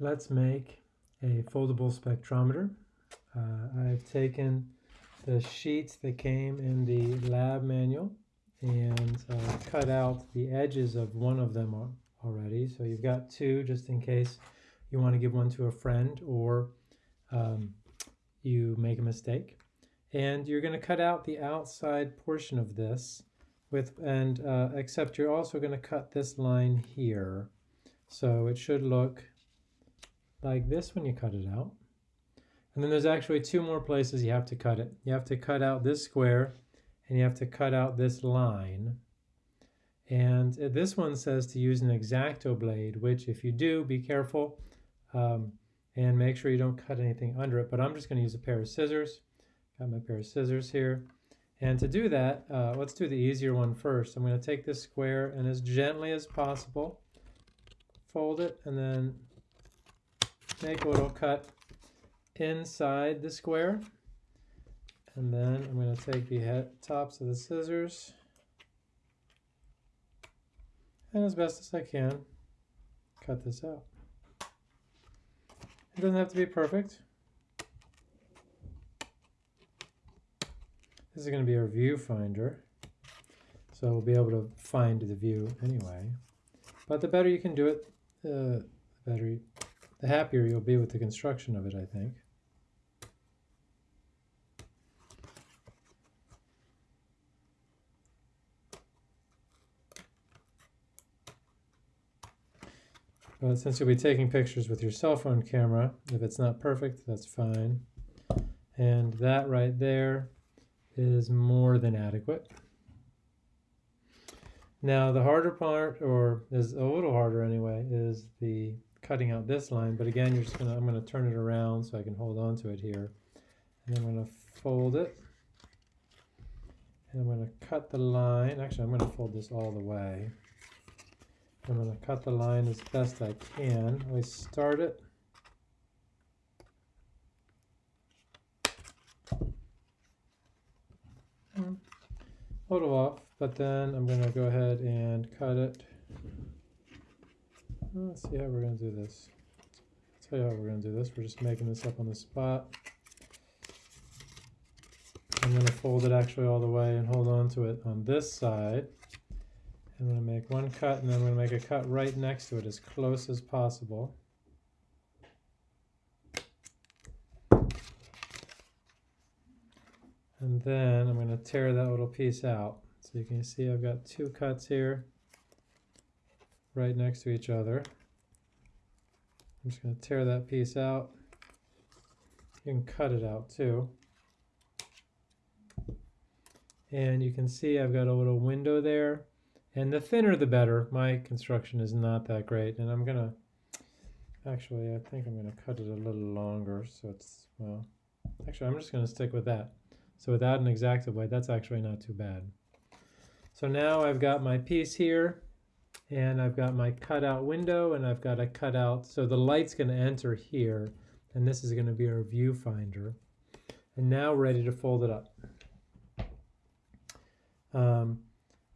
let's make a foldable spectrometer. Uh, I've taken the sheets that came in the lab manual and uh, cut out the edges of one of them already. So you've got two just in case you want to give one to a friend or um, you make a mistake. And you're going to cut out the outside portion of this with and uh, except you're also going to cut this line here. So it should look like this when you cut it out. And then there's actually two more places you have to cut it. You have to cut out this square and you have to cut out this line. And this one says to use an X-Acto blade, which if you do, be careful um, and make sure you don't cut anything under it. But I'm just going to use a pair of scissors. Got my pair of scissors here. And to do that, uh, let's do the easier one first. I'm going to take this square and as gently as possible, fold it and then make a little cut inside the square. And then I'm going to take the head, tops of the scissors and as best as I can, cut this out. It doesn't have to be perfect. This is going to be our viewfinder. So we'll be able to find the view anyway. But the better you can do it, uh, the better, the happier you'll be with the construction of it, I think. But since you'll be taking pictures with your cell phone camera, if it's not perfect, that's fine. And that right there is more than adequate. Now the harder part, or is a little harder anyway, is the cutting out this line. But again, you're just gonna, I'm gonna turn it around so I can hold on to it here. And I'm gonna fold it. And I'm gonna cut the line. Actually, I'm gonna fold this all the way. I'm going to cut the line as best I can. I start it. Mm. A little off, but then I'm going to go ahead and cut it. Let's see how we're going to do this. I'll tell you how we're going to do this. We're just making this up on the spot. I'm going to fold it actually all the way and hold on to it on this side. I'm going to make one cut and then I'm going to make a cut right next to it as close as possible. And then I'm going to tear that little piece out. So you can see I've got two cuts here right next to each other. I'm just going to tear that piece out. You can cut it out too. And you can see I've got a little window there and the thinner the better. My construction is not that great. And I'm going to, actually, I think I'm going to cut it a little longer. So it's, well, actually, I'm just going to stick with that. So without an X-Acto blade, that's actually not too bad. So now I've got my piece here and I've got my cutout window and I've got a cutout. So the light's going to enter here and this is going to be our viewfinder. And now ready to fold it up. Um,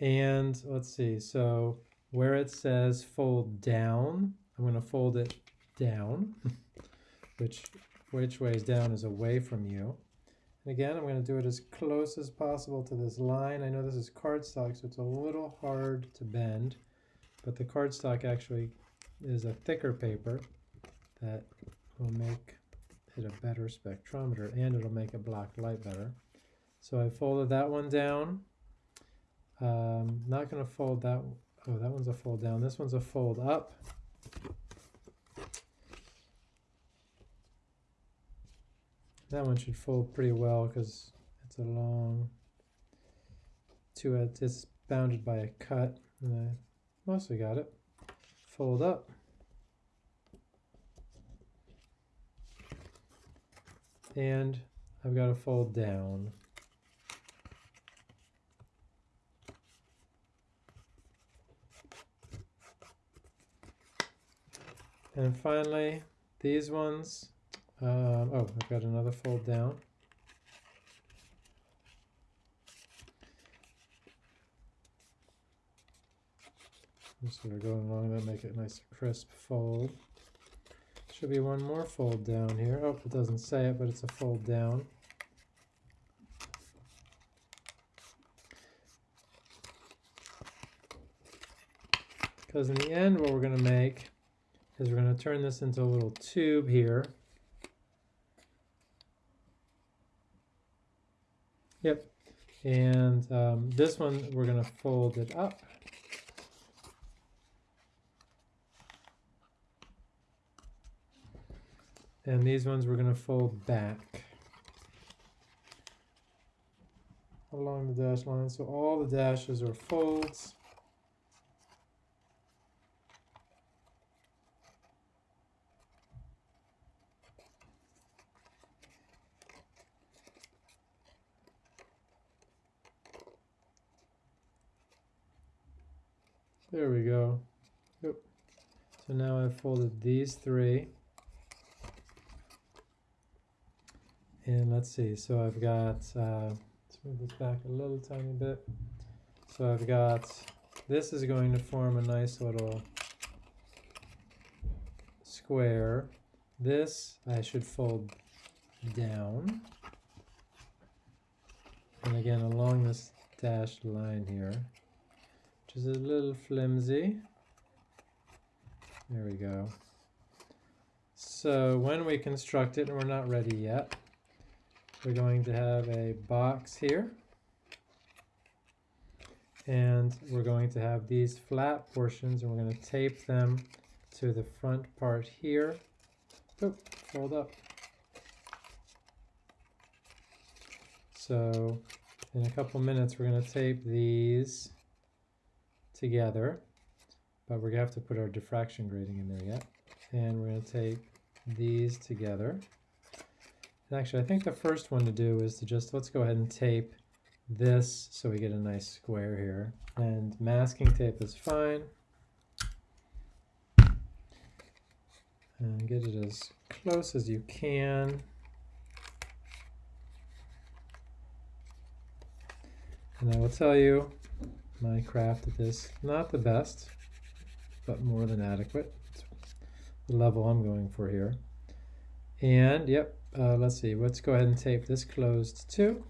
and let's see, so where it says fold down, I'm going to fold it down, which which way is down is away from you. And again, I'm going to do it as close as possible to this line. I know this is cardstock, so it's a little hard to bend, but the cardstock actually is a thicker paper that will make it a better spectrometer and it'll make a black light better. So I folded that one down um, not going to fold that. Oh, that one's a fold down. This one's a fold up. That one should fold pretty well because it's a long two edge. It's bounded by a cut, and I mostly got it. Fold up. And I've got to fold down. And finally, these ones, um, oh, I've got another fold down. Sort of going along that, make it a nice crisp fold. Should be one more fold down here. Oh, it doesn't say it, but it's a fold down. Because in the end, what we're going to make is we're going to turn this into a little tube here. Yep. And um, this one, we're going to fold it up. And these ones we're going to fold back along the dash line. So all the dashes are folds. There we go. Yep. So now I've folded these three. And let's see, so I've got, uh, let's move this back a little tiny bit. So I've got, this is going to form a nice little square. This I should fold down. And again, along this dashed line here, which is a little flimsy. There we go. So when we construct it, and we're not ready yet, we're going to have a box here. And we're going to have these flat portions and we're going to tape them to the front part here. Oop, fold up. So in a couple minutes we're going to tape these together, but we're going to have to put our diffraction grating in there yet. And we're going to tape these together. Actually, I think the first one to do is to just, let's go ahead and tape this so we get a nice square here. And masking tape is fine. And get it as close as you can. And I will tell you, my craft at this, not the best, but more than adequate. It's the level I'm going for here. And yep, uh, let's see, let's go ahead and tape this closed too.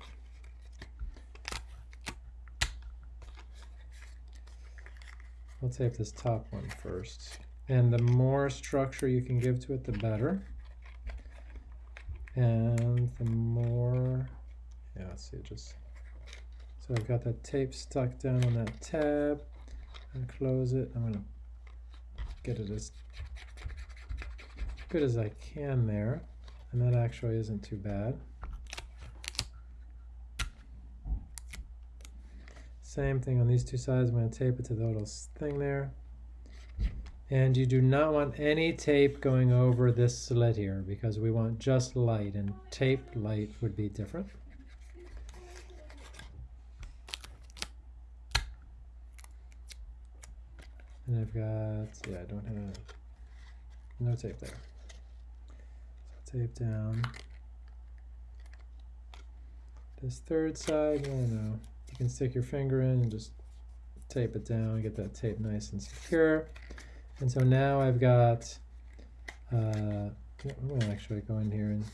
We'll tape this top one first. And the more structure you can give to it, the better. And the more, yeah, let's see, just, so I've got that tape stuck down on that tab and close it. I'm gonna get it as good as I can there. And that actually isn't too bad. Same thing on these two sides. I'm going to tape it to the little thing there. And you do not want any tape going over this slit here because we want just light and tape light would be different. And I've got, yeah, I don't have, no tape there tape down. This third side, I don't know. You can stick your finger in and just tape it down, get that tape nice and secure. And so now I've got, uh, I'm to actually go in here and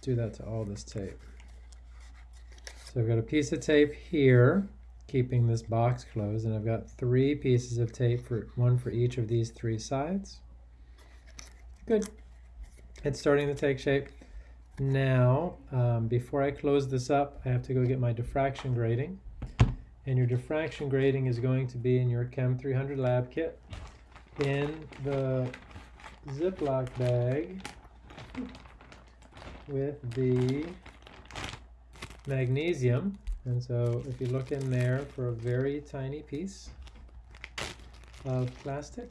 do that to all this tape. So I've got a piece of tape here, keeping this box closed, and I've got three pieces of tape, for one for each of these three sides. Good. It's starting to take shape. Now, um, before I close this up, I have to go get my diffraction grating. And your diffraction grating is going to be in your Chem 300 lab kit in the Ziploc bag with the magnesium. And so if you look in there for a very tiny piece of plastic,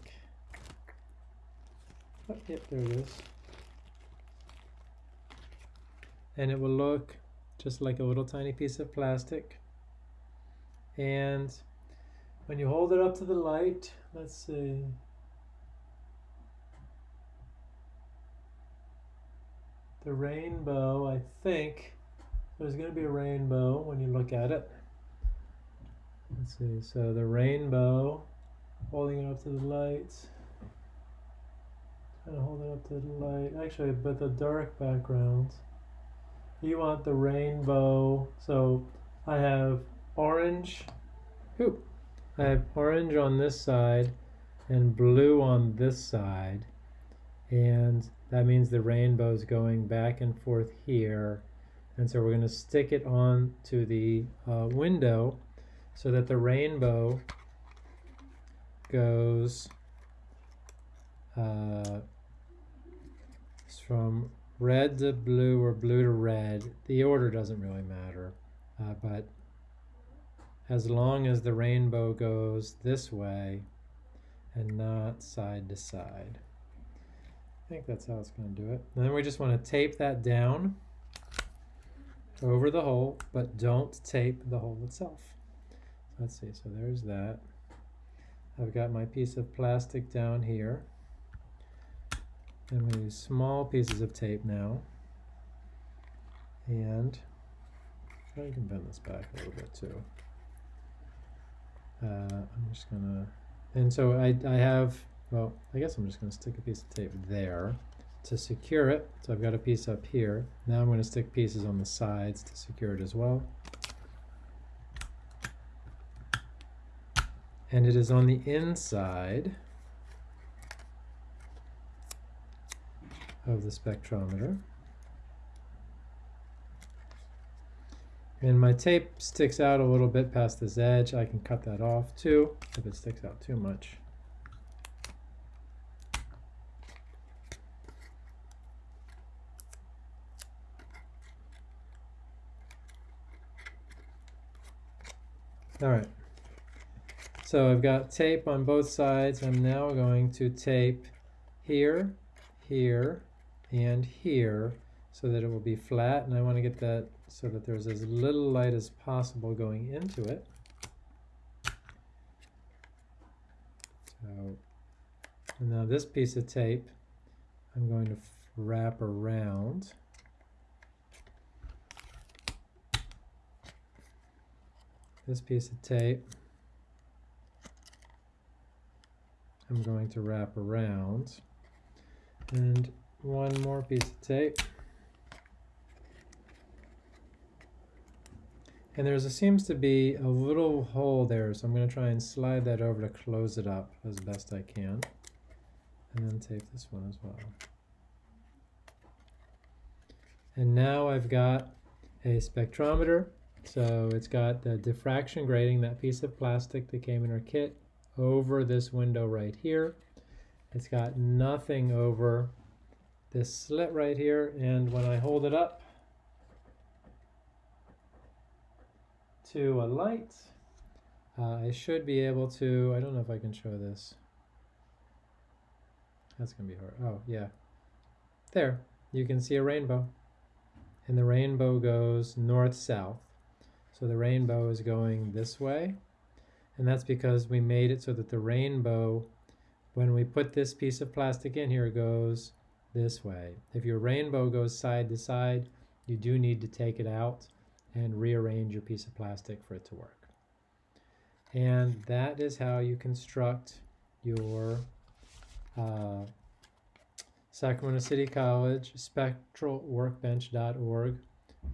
oh, yep, there it is and it will look just like a little tiny piece of plastic and when you hold it up to the light let's see the rainbow I think there's going to be a rainbow when you look at it let's see so the rainbow holding it up to the light kind of hold it up to the light. Actually, but the dark background. You want the rainbow. So I have orange. Ooh, I have orange on this side and blue on this side. And that means the rainbow is going back and forth here. And so we're going to stick it on to the uh, window so that the rainbow goes uh, from red to blue or blue to red. The order doesn't really matter, uh, but as long as the rainbow goes this way and not side to side. I think that's how it's going to do it. And then we just want to tape that down over the hole, but don't tape the hole itself. Let's see, so there's that. I've got my piece of plastic down here. I'm going to use small pieces of tape now. And I can bend this back a little bit too. Uh, I'm just going to, and so I, I have, well, I guess I'm just going to stick a piece of tape there to secure it. So I've got a piece up here. Now I'm going to stick pieces on the sides to secure it as well. And it is on the inside of the spectrometer. And my tape sticks out a little bit past this edge. I can cut that off too if it sticks out too much. All right. So I've got tape on both sides. I'm now going to tape here here, and here so that it will be flat. And I want to get that so that there's as little light as possible going into it. So now this piece of tape I'm going to wrap around. This piece of tape I'm going to wrap around and one more piece of tape. And there seems to be a little hole there, so I'm going to try and slide that over to close it up as best I can. And then tape this one as well. And now I've got a spectrometer. So it's got the diffraction grating, that piece of plastic that came in our kit, over this window right here. It's got nothing over this slit right here and when I hold it up to a light uh, I should be able to I don't know if I can show this. That's gonna be hard. Oh yeah. There you can see a rainbow. And the rainbow goes north south so the rainbow is going this way. And that's because we made it so that the rainbow when we put this piece of plastic in here, goes this way. If your rainbow goes side to side, you do need to take it out and rearrange your piece of plastic for it to work. And that is how you construct your uh, Sacramento City College spectralworkbench.org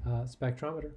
uh, spectrometer.